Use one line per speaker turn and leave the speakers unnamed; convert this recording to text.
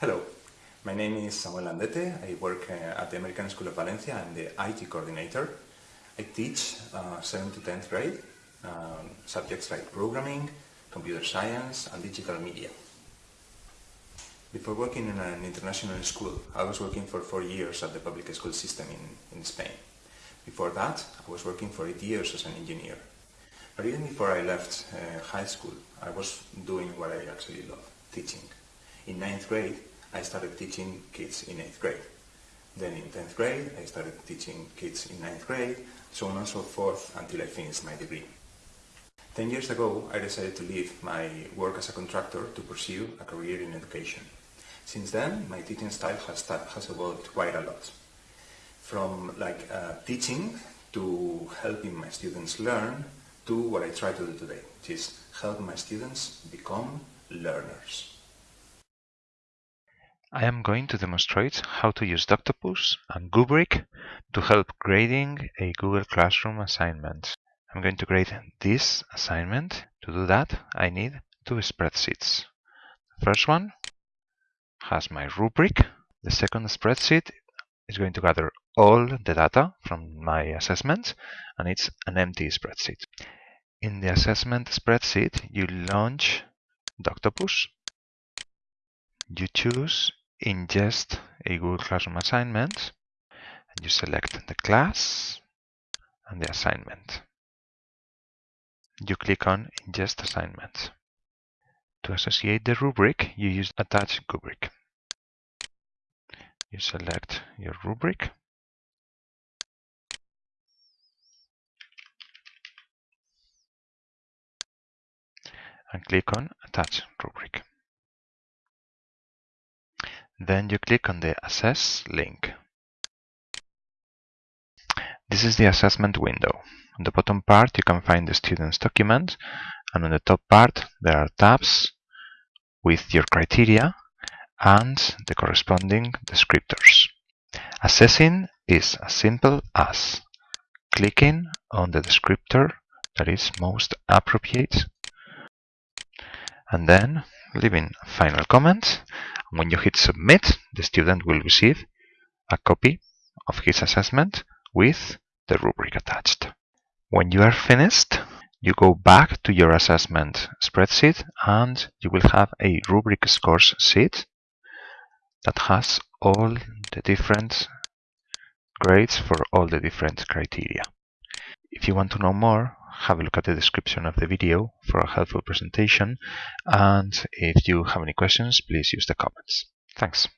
Hello, my name is Samuel Landete. I work uh, at the American School of Valencia. I'm the IT coordinator. I teach uh, 7th to 10th grade um, subjects like programming, computer science and digital media. Before working in an international school, I was working for four years at the public school system in, in Spain. Before that, I was working for eight years as an engineer. But even before I left uh, high school, I was doing what I actually love, teaching. In ninth grade, I started teaching kids in eighth grade. Then in 10th grade, I started teaching kids in ninth grade, so on and so forth until I finished my degree. Ten years ago, I decided to leave my work as a contractor to pursue a career in education. Since then, my teaching style has, has evolved quite a lot. From like uh, teaching to helping my students learn to what I try to do today, which is help my students become learners.
I am going to demonstrate how to use Doctopus and Goobric to help grading a Google Classroom assignment. I'm going to grade this assignment. To do that, I need two spreadsheets. The first one has my rubric. The second spreadsheet is going to gather all the data from my assessment, and it's an empty spreadsheet. In the assessment spreadsheet, you launch Doctopus. You choose Ingest a Google Classroom assignment, and you select the class and the assignment you click on Ingest Assignments. To associate the rubric, you use Attach Rubric. You select your rubric and click on Attach Rubric. Then you click on the Assess link. This is the assessment window. On the bottom part you can find the student's document and on the top part there are tabs with your criteria and the corresponding descriptors. Assessing is as simple as clicking on the descriptor that is most appropriate and then leaving final comment. When you hit submit, the student will receive a copy of his assessment with the rubric attached. When you are finished, you go back to your assessment spreadsheet and you will have a rubric scores sheet that has all the different grades for all the different criteria. If you want to know more, have a look at the description of the video for a helpful presentation and if you have any questions, please use the comments. Thanks.